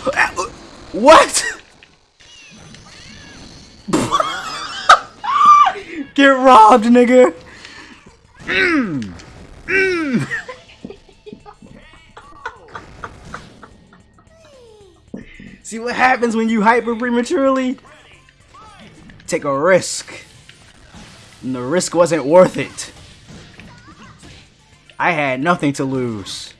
What? Get robbed, nigga. See what happens when you hyper prematurely? Take a risk. And the risk wasn't worth it. I had nothing to lose.